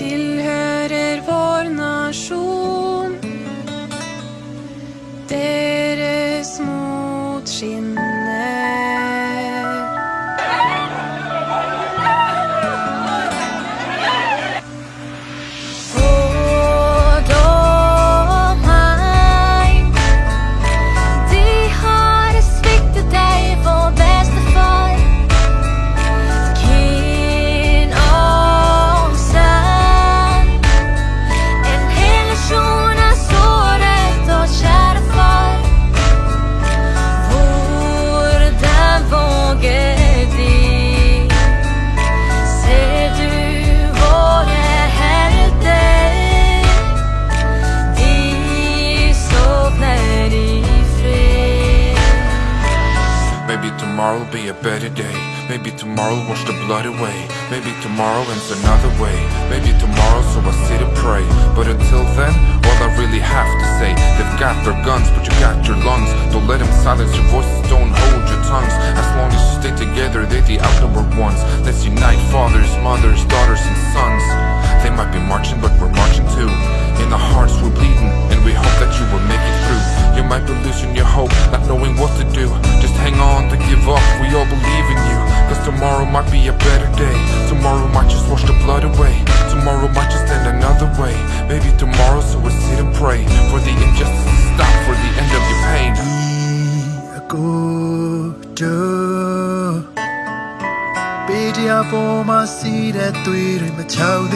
tilhører vår nasjon. Tomorrow will be a better day. Maybe tomorrow will wash the blood away. Maybe tomorrow ends another way. Maybe tomorrow, so I sit and pray. But until then, all I really have to say, they've got their guns, but you got your lungs. Don't let them silence your voices, don't hold your tongues. As long as you stay together, they're the outnumbered ones. Let's unite fathers, mothers, daughters, and sons. They might be marching, but we're marching too. In the hearts, we're bleeding, and we hope that you will make it through. a better day. Tomorrow might just wash the blood away. Tomorrow might just end another way. Maybe tomorrow so we sit and pray. For the injustice to stop, for the end of your pain. Pedia for my seat at three, my child,